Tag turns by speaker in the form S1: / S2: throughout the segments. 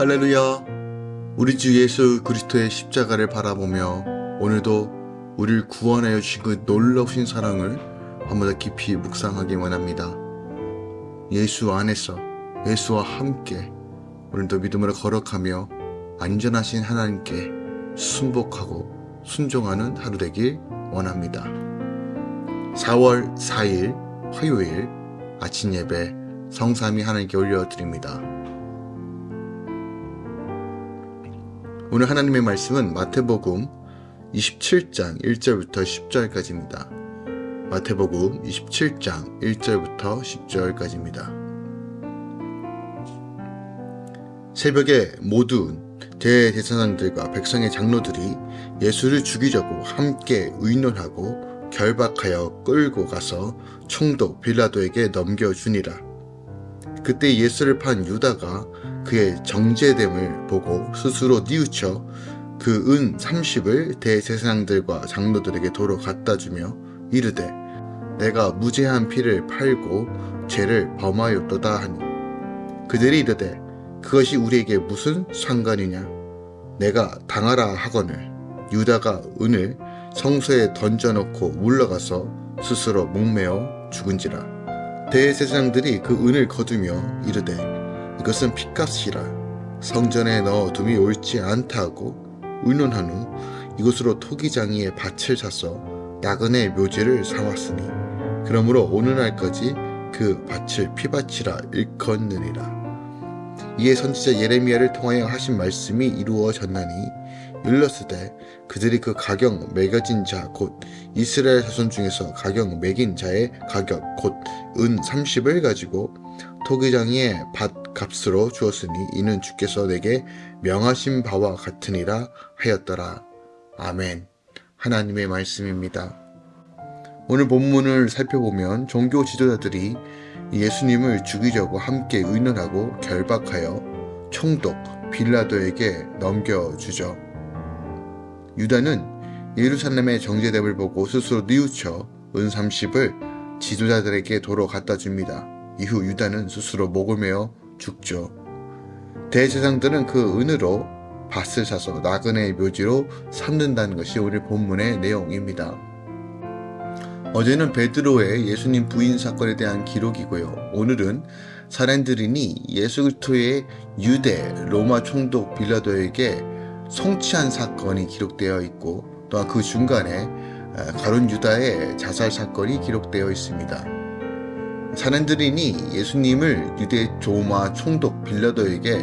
S1: 할렐루야. 우리 주 예수 그리스도의 십자가를 바라보며 오늘도 우리를 구원하여 주신 그 놀라우신 사랑을 한번 더 깊이 묵상하기 원합니다. 예수 안에서 예수와 함께 오늘도 믿음으로 거룩하며 안전하신 하나님께 순복하고 순종하는 하루 되길 원합니다. 4월 4일 화요일 아침 예배 성삼위 하나님께 올려드립니다. 오늘 하나님의 말씀은 마태복음 27장 1절부터 10절까지입니다. 마태복음 27장 1절부터 10절까지입니다. 새벽에 모든 대제사장들과 백성의 장로들이 예수를 죽이려고 함께 의논하고 결박하여 끌고 가서 총독 빌라도에게 넘겨주니라. 그때 예수를 판 유다가 그의 정제됨을 보고 스스로 뉘우쳐 그 은 30을 대제사장들과 장로들에게 도로 갖다 주며 이르되 내가 무죄한 피를 팔고 죄를 범하였도다 하니. 그들이 이르되 그것이 우리에게 무슨 상관이냐? 내가 당하라 하거늘. 유다가 은을 성소에 던져놓고 물러가서 스스로 목매어 죽은지라 대제사장들이 그 은을 거두며 이르되 이것은 핏값이라. 성전에 넣어둠이 옳지 않다 고 의논한 후 이곳으로 토기장이의 밭을 사서 야근의 묘지를 삼았으니 그러므로 오늘날까지 그 밭을 피밭이라 일컫느니라. 이에 선지자 예레미야를 통하여 하신 말씀이 이루어졌나니 일렀으되 그들이 그 가격 매겨진 자 곧 이스라엘 자손 중에서 가격 매긴 자의 가격 곧 은 30을 가지고 토기장이의 밭 값으로 주었으니 이는 주께서 내게 명하신 바와 같으니라 하였더라. 아멘. 하나님의 말씀입니다. 오늘 본문을 살펴보면 종교 지도자들이 예수님을 죽이려고 함께 의논하고 결박하여 총독 빌라도에게 넘겨주죠. 유다는 예루살렘의 정제됨을 보고 스스로 뉘우쳐 은 30을 지도자들에게 도로 갖다 줍니다. 이후 유다는 스스로 목을 메어 죽죠. 대제사장들은 그 은으로 밭을 사서 나그네의 묘지로 삼는다는 것이 오늘 본문의 내용입니다. 어제는 베드로의 예수님 부인 사건에 대한 기록이고요. 오늘은 사렌드린이 예수 그리스도의 유대 로마 총독 빌라도에게 송치한 사건이 기록되어 있고 또한 그 중간에 가론 유다의 자살 사건이 기록되어 있습니다. 사람들이니 예수님을 유대 조마 총독 빌라도에게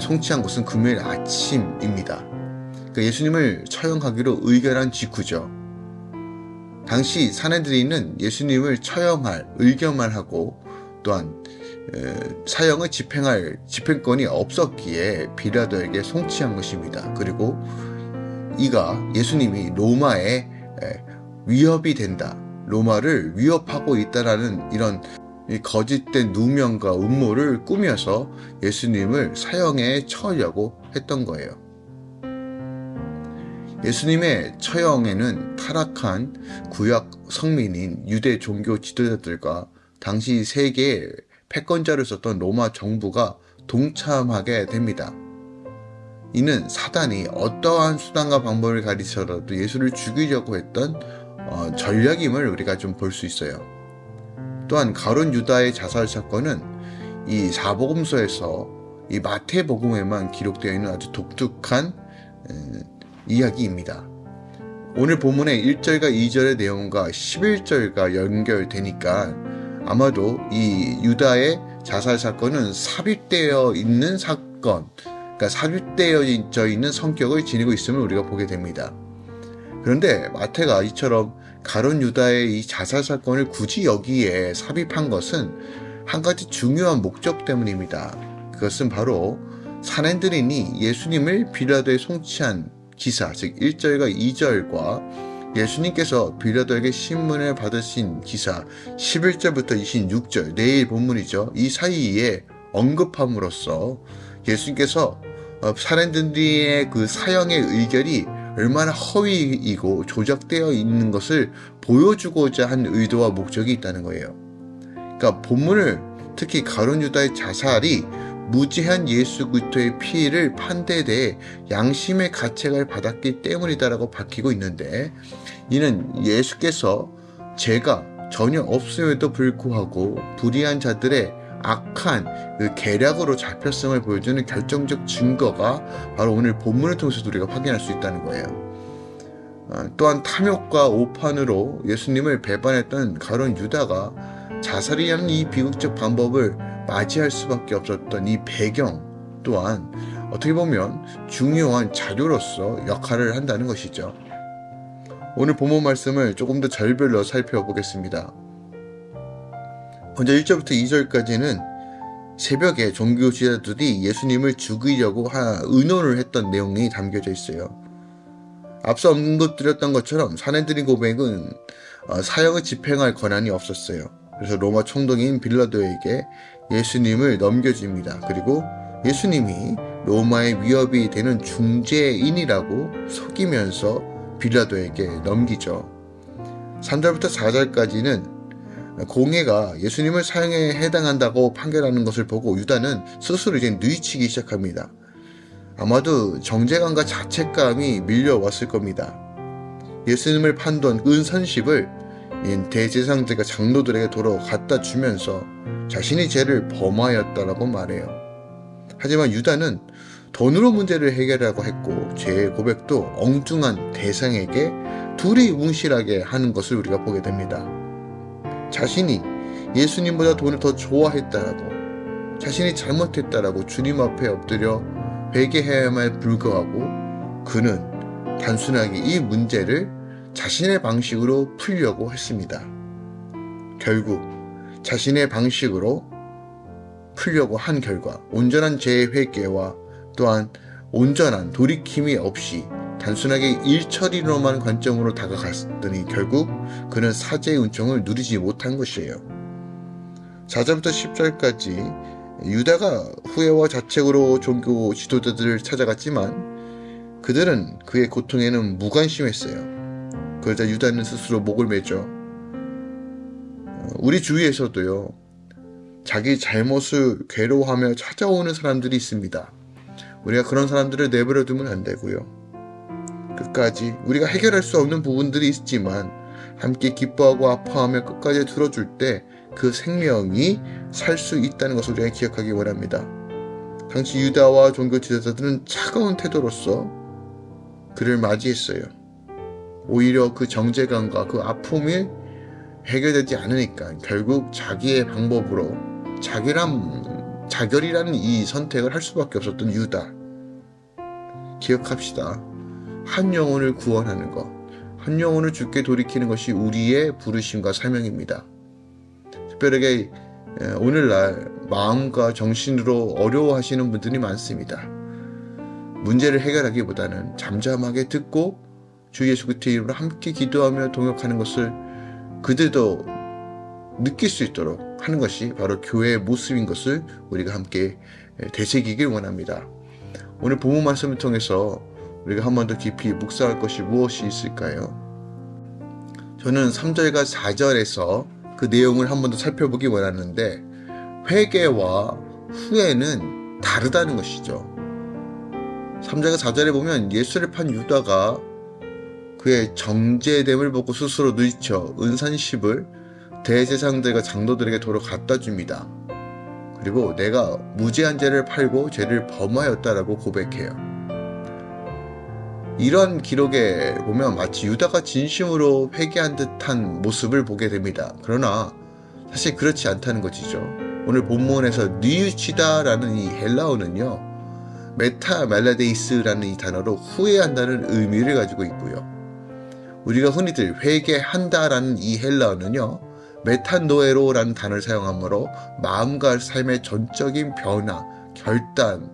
S1: 송치한 것은 금요일 아침입니다. 그러니까 예수님을 처형하기로 의결한 직후죠. 당시 사내들이는 예수님을 처형할 의견만 하고 또한 사형을 집행할 집행권이 없었기에 빌라도에게 송치한 것입니다. 그리고 이가 예수님이 로마에 위협이 된다. 로마를 위협하고 있다라는 이런 거짓된 누명과 음모를 꾸며서 예수님을 사형에 처하려고 했던 거예요. 예수님의 처형에는 타락한 구약 성민인 유대 종교 지도자들과 당시 세계의 패권자를 썼던 로마 정부가 동참하게 됩니다. 이는 사단이 어떠한 수단과 방법을 가리쳐라도 예수를 죽이려고 했던 어, 전략임을 우리가 좀 볼 수 있어요. 또한 가론 유다의 자살 사건은 이 사복음서에서 이 마태복음에만 기록되어 있는 아주 독특한 에, 이야기입니다. 오늘 본문의 1절과 2절의 내용과 11절과 연결되니까 아마도 이 유다의 자살 사건은 삽입되어 있는 사건, 그러니까 삽입되어 있는 성격을 지니고 있음을 우리가 보게 됩니다. 그런데 마태가 이처럼 가론 유다의 이 자살 사건을 굳이 여기에 삽입한 것은 한 가지 중요한 목적 때문입니다. 그것은 바로 사낸들인이 예수님을 빌라도에 송치한 기사, 즉 1절과 2절과 예수님께서 빌라도에게 신문을 받으신 기사 11절부터 26절 내일 본문이죠. 이 사이에 언급함으로써 예수님께서 사렌들리의 그 사형의 의결이 얼마나 허위이고 조작되어 있는 것을 보여주고자 한 의도와 목적이 있다는 거예요. 그러니까 본문을 특히 가론 유다의 자살이 무지한 예수 그리스도의 피를 판대에 대해 양심의 가책을 받았기 때문이다라고 밝히고 있는데 이는 예수께서 죄가 전혀 없음에도 불구하고 불의한 자들의 악한 그 계략으로 잡혔음을 보여주는 결정적 증거가 바로 오늘 본문을 통해서 우리가 확인할 수 있다는 거예요. 어, 또한 탐욕과 오판으로 예수님을 배반했던 가론 유다가 자살이 하는 이 비극적 방법을 맞이할 수밖에 없었던 이 배경 또한 어떻게 보면 중요한 자료로서 역할을 한다는 것이죠. 오늘 본문 말씀을 조금 더 절별로 살펴보겠습니다. 먼저 1절부터 2절까지는 새벽에 종교 지도자들이 예수님을 죽이려고 의논을 했던 내용이 담겨져 있어요. 앞서 언급드렸던 것처럼 사내들인 고백은 어, 사형을 집행할 권한이 없었어요. 그래서 로마 총독인 빌라도에게 예수님을 넘겨줍니다. 그리고 예수님이 로마의 위협이 되는 중재인이라고 속이면서 빌라도에게 넘기죠. 3절부터 4절까지는 공예가 예수님을 사형에 해당한다고 판결하는 것을 보고 유다는 스스로 이제 누이치기 시작합니다. 아마도 정제감과 자책감이 밀려왔을 겁니다. 예수님을 판던 은선십을 대제상들과 장로들에게 갖다 주면서 자신이 죄를 범하였다라고 말해요. 하지만 유다는 돈으로 문제를 해결하고 했고 죄의 고백도 엉뚱한 대상에게 둘이 웅실하게 하는 것을 우리가 보게 됩니다. 자신이 예수님보다 돈을 더 좋아했다라고 자신이 잘못했다라고 주님 앞에 엎드려 회개해야만 불구하고 그는 단순하게 이 문제를 자신의 방식으로 풀려고 했습니다. 결국 자신의 방식으로 풀려고 한 결과 온전한 회개와 또한 온전한 돌이킴이 없이 단순하게 일처리로만 관점으로 다가갔더니 결국 그는 사제의 은총을 누리지 못한 것이에요. 4절부터 10절까지 유다가 후회와 자책으로 종교 지도자들을 찾아갔지만 그들은 그의 고통에는 무관심했어요. 그러자 유다는 스스로 목을 매죠. 우리 주위에서도요, 자기 잘못을 괴로워하며 찾아오는 사람들이 있습니다. 우리가 그런 사람들을 내버려 두면 안 되고요. 끝까지 우리가 해결할 수 없는 부분들이 있지만 함께 기뻐하고 아파하며 끝까지 들어줄 때 그 생명이 살 수 있다는 것을 우리가 기억하기 원합니다. 당시 유다와 종교 지도자들은 차가운 태도로서 그를 맞이했어요. 오히려 그 정제감과 그 아픔이 해결되지 않으니까 결국 자기의 방법으로 자결함, 자결이라는 이 선택을 할 수밖에 없었던 유다. 기억합시다. 한 영혼을 구원하는 것, 한 영혼을 죽게 돌이키는 것이 우리의 부르심과 사명입니다. 특별하게 오늘날 마음과 정신으로 어려워하시는 분들이 많습니다. 문제를 해결하기보다는 잠잠하게 듣고 주 예수 그리스도의 이름으로 함께 기도하며 동역하는 것을 그들도 느낄 수 있도록 하는 것이 바로 교회의 모습인 것을 우리가 함께 되새기길 원합니다. 오늘 본문 말씀을 통해서 우리가 한 번 더 깊이 묵상할 것이 무엇이 있을까요? 저는 3절과 4절에서 그 내용을 한 번 더 살펴보기 원하는데 회개와 후회는 다르다는 것이죠. 3절과 4절에 보면 예수를 판 유다가 그의 정제됨을 보고 스스로 누이쳐 은산십을 대제상들과 장로들에게 도로 갖다 줍니다. 그리고 내가 무죄한 죄를 팔고 죄를 범하였다라고 고백해요. 이런 기록에 보면 마치 유다가 진심으로 회개한 듯한 모습을 보게 됩니다. 그러나 사실 그렇지 않다는 것이죠. 오늘 본문에서 뉘우치다 라는 이 헬라어는요. μεταμεληθείς라는 이 단어로 후회한다는 의미를 가지고 있고요. 우리가 흔히들 회개한다라는 이 헬라어는요. 메탄노에로라는 단어를 사용하므로 마음과 삶의 전적인 변화, 결단을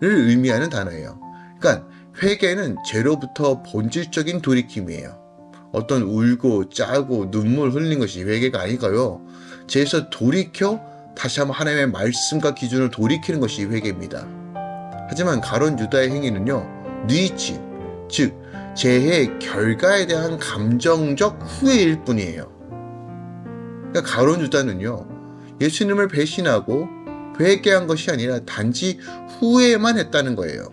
S1: 의미하는 단어예요. 그러니까 회개는 죄로부터 본질적인 돌이킴이에요. 어떤 울고 짜고 눈물 흘린 것이 회개가 아니고요. 죄에서 돌이켜 다시 한번 하나님의 말씀과 기준을 돌이키는 것이 회개입니다. 하지만 가론 유다의 행위는요. 뉘치, 즉 죄의 결과에 대한 감정적 후회일 뿐이에요. 그러니까 가론 유다는요. 예수님을 배신하고 회개한 것이 아니라 단지 후회만 했다는 거예요.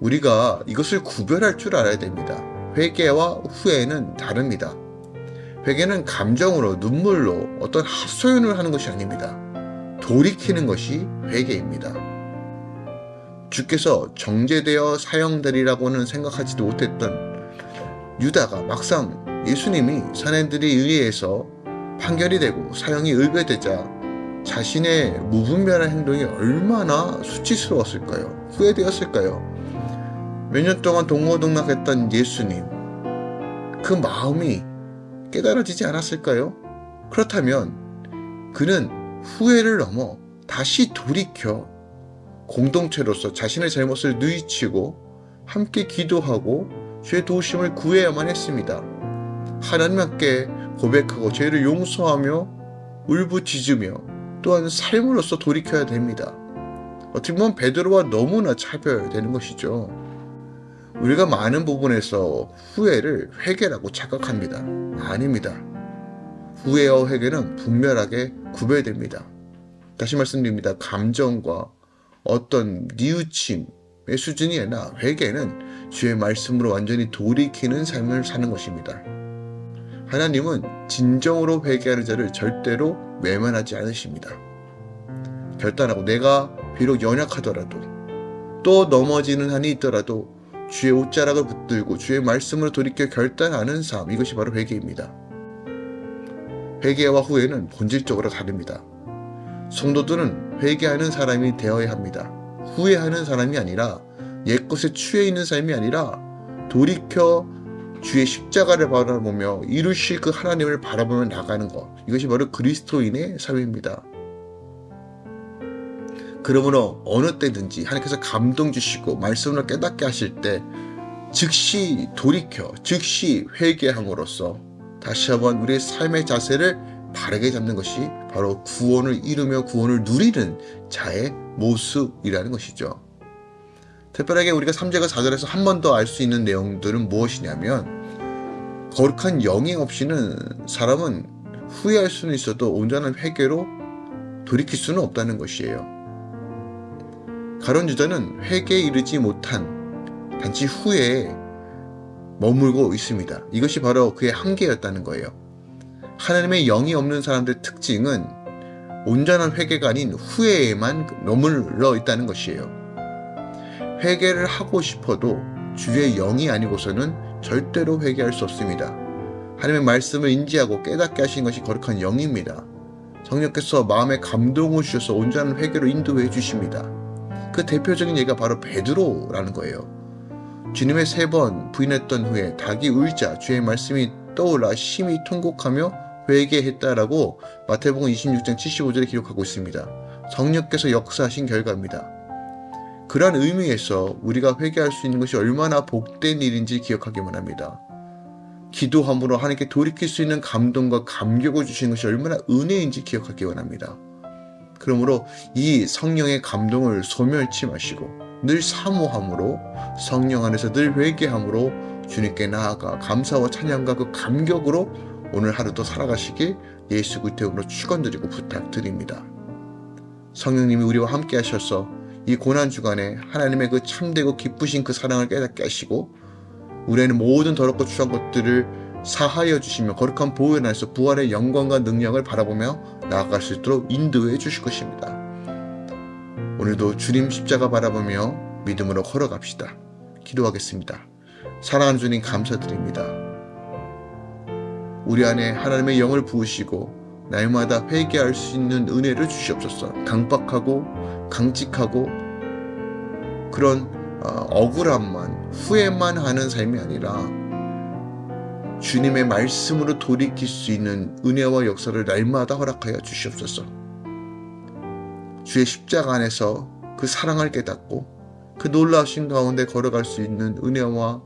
S1: 우리가 이것을 구별할 줄 알아야 됩니다. 회개와 후회는 다릅니다. 회개는 감정으로 눈물로 어떤 헛소연을 하는 것이 아닙니다. 돌이키는 것이 회개입니다. 주께서 정제되어 사형되리라고는 생각하지도 못했던 유다가 막상 예수님이 사내들이 의뢰해서 판결이 되고 사형이 의뢰되자 자신의 무분별한 행동이 얼마나 수치스러웠을까요? 후회되었을까요? 몇 년 동안 동고동락했던 예수님 그 마음이 깨달아지지 않았을까요? 그렇다면 그는 후회를 넘어 다시 돌이켜 공동체로서 자신의 잘못을 누이치고 함께 기도하고 죄 도우심을 구해야만 했습니다. 하나님 함께 고백하고 죄를 용서하며 울부짖으며 또한 삶으로서 돌이켜야 됩니다. 어떻게 보면 베드로와 너무나 차별되는 것이죠. 우리가 많은 부분에서 후회를 회개라고 착각합니다. 아닙니다. 후회와 회개는 분명하게 구별됩니다. 다시 말씀드립니다. 감정과 어떤 뉘우침의 수준이 아니라 회개는 주의 말씀으로 완전히 돌이키는 삶을 사는 것입니다. 하나님은 진정으로 회개하는 자를 절대로 외면하지 않으십니다. 결단하고 내가 비록 연약하더라도 또 넘어지는 한이 있더라도 주의 옷자락을 붙들고 주의 말씀으로 돌이켜 결단하는 삶 이것이 바로 회개입니다. 회개와 후회는 본질적으로 다릅니다. 성도들은 회개하는 사람이 되어야 합니다. 후회하는 사람이 아니라 옛것에 취해 있는 삶이 아니라 돌이켜 주의 십자가를 바라보며 이루실 그 하나님을 바라보며 나가는 것. 이것이 바로 그리스도인의 삶입니다. 그러므로 어느 때든지 하나님께서 감동 주시고 말씀을 깨닫게 하실 때 즉시 돌이켜 즉시 회개함으로써 다시 한번 우리의 삶의 자세를 바르게 잡는 것이 바로 구원을 이루며 구원을 누리는 자의 모습이라는 것이죠. 특별하게 우리가 3절과 4절에서 한 번 더 알 수 있는 내용들은 무엇이냐면 거룩한 영이 없이는 사람은 후회할 수는 있어도 온전한 회개로 돌이킬 수는 없다는 것이에요. 가론 유다는 회개에 이르지 못한 단지 후회에 머물고 있습니다. 이것이 바로 그의 한계였다는 거예요. 하나님의 영이 없는 사람들의 특징은 온전한 회개가 아닌 후회에만 머물러 있다는 것이에요. 회개를 하고 싶어도 주의 영이 아니고서는 절대로 회개할 수 없습니다. 하나님의 말씀을 인지하고 깨닫게 하신 것이 거룩한 영입니다. 성령께서 마음에 감동을 주셔서 온전한 회개로 인도해 주십니다. 그 대표적인 예가 바로 베드로라는 거예요. 주님의 세 번 부인했던 후에 닭이 울자 주의 말씀이 떠올라 심히 통곡하며 회개했다라고 마태복음 26장 75절에 기록하고 있습니다. 성령께서 역사하신 결과입니다. 그러한 의미에서 우리가 회개할 수 있는 것이 얼마나 복된 일인지 기억하기만 합니다. 기도함으로 하나님께 돌이킬 수 있는 감동과 감격을 주시는 것이 얼마나 은혜인지 기억하기 원합니다. 그러므로 이 성령의 감동을 소멸치 마시고 늘 사모함으로 성령 안에서 늘 회개함으로 주님께 나아가 감사와 찬양과 그 감격으로 오늘 하루도 살아가시길 예수 그리스도로 축원드리고 부탁드립니다. 성령님이 우리와 함께 하셔서 이 고난 주간에 하나님의 그 참되고 기쁘신 그 사랑을 깨닫게 하시고 우리는 모든 더럽고 추한 것들을 사하여 주시며 거룩한 보호에 나서 부활의 영광과 능력을 바라보며 나아갈 수 있도록 인도해 주실 것입니다. 오늘도 주님 십자가 바라보며 믿음으로 걸어갑시다. 기도하겠습니다. 사랑하는 주님 감사드립니다. 우리 안에 하나님의 영을 부으시고 날마다 회개할 수 있는 은혜를 주시옵소서. 강박하고 강직하고 그런 어, 억울함만 후회만 하는 삶이 아니라 주님의 말씀으로 돌이킬 수 있는 은혜와 역사를 날마다 허락하여 주시옵소서. 주의 십자가 안에서 그 사랑을 깨닫고 그 놀라우신 가운데 걸어갈 수 있는 은혜와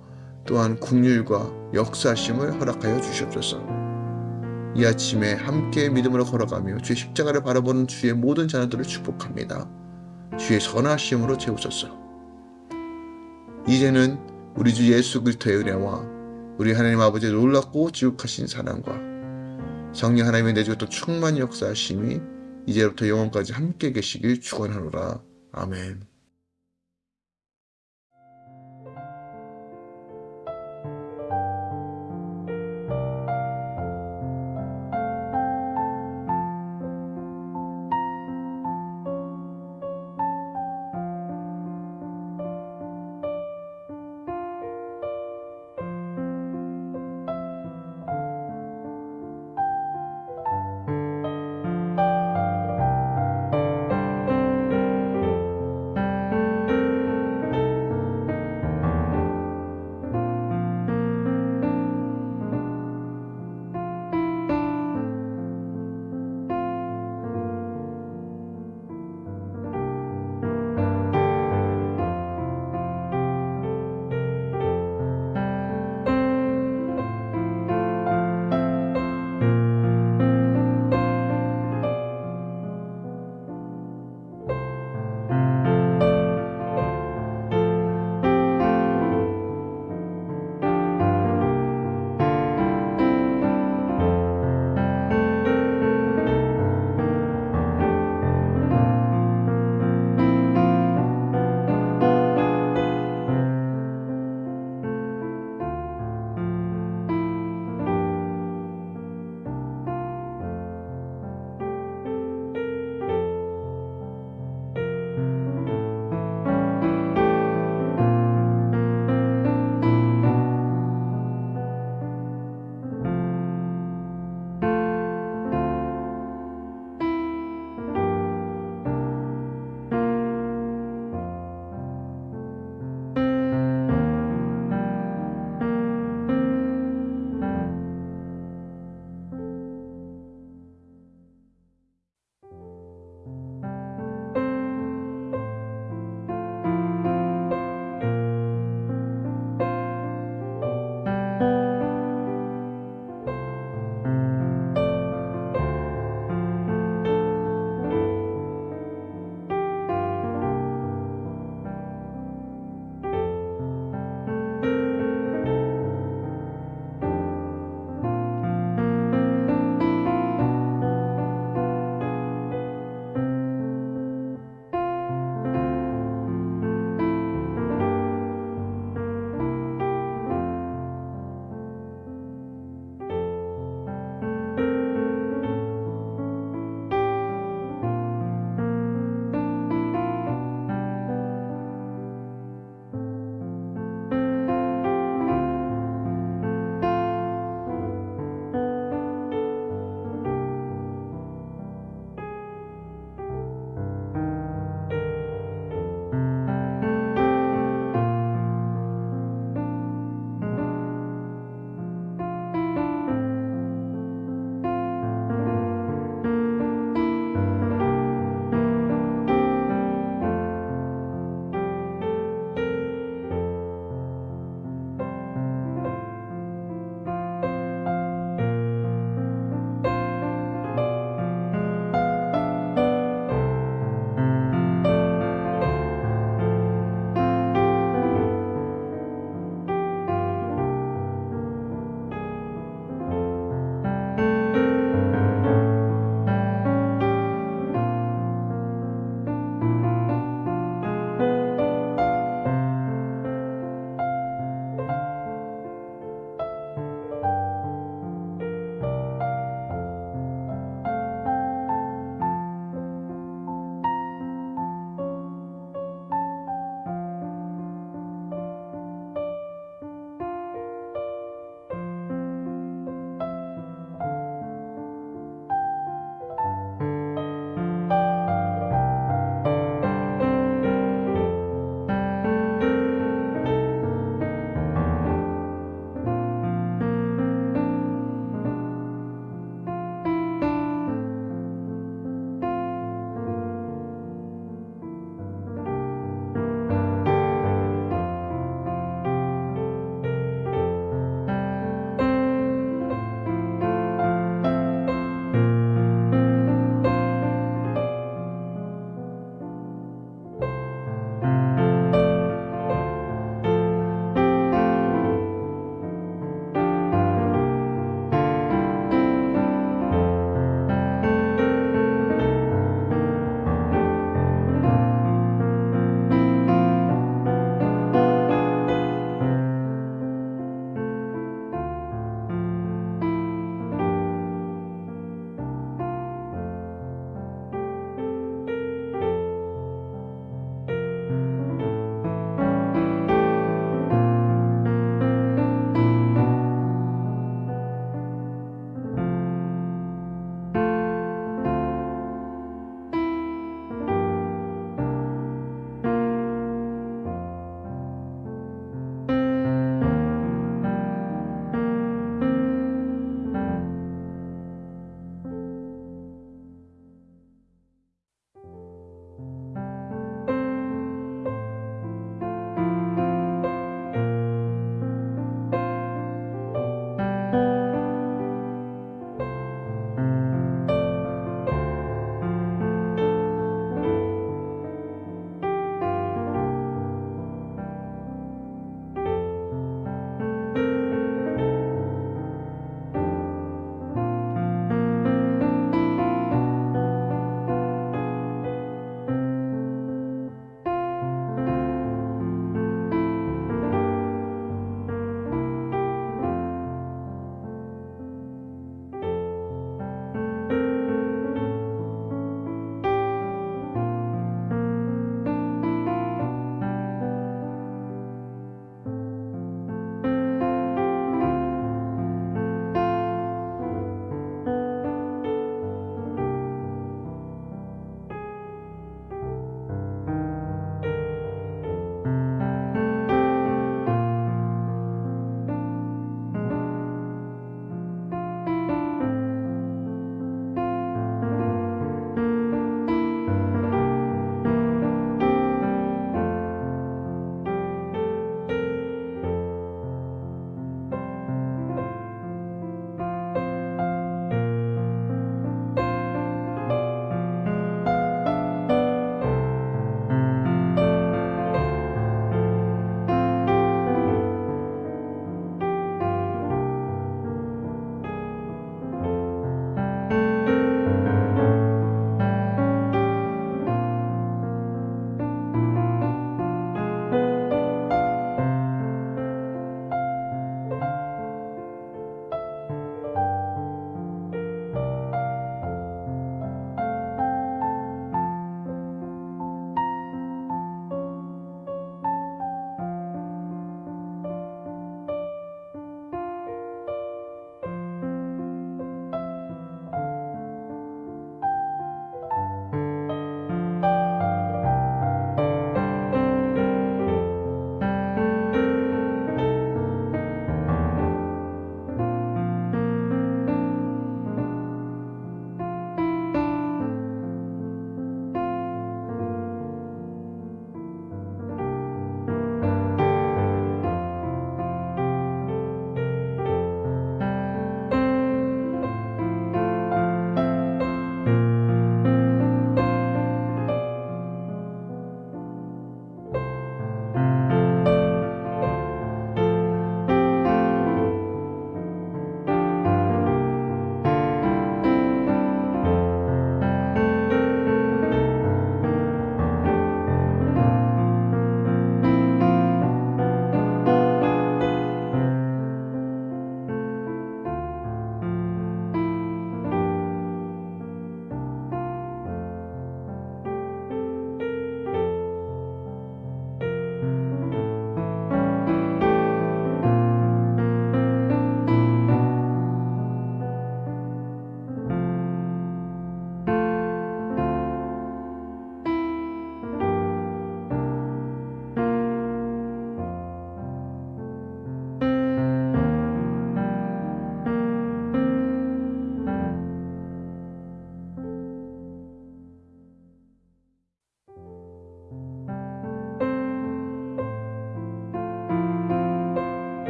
S1: 또한 국률과 역사심을 허락하여 주시옵소서. 이 아침에 함께 믿음으로 걸어가며 주의 십자가를 바라보는 주의 모든 자녀들을 축복합니다. 주의 선하심으로 채우소서. 이제는 우리 주 예수 그리스도의 은혜와 우리 하나님 아버지의 놀랍고 지극하신 사랑과 성령 하나님의 내주가 또 충만 역사하심이 이제부터 영원까지 함께 계시길 축원하노라. 아멘.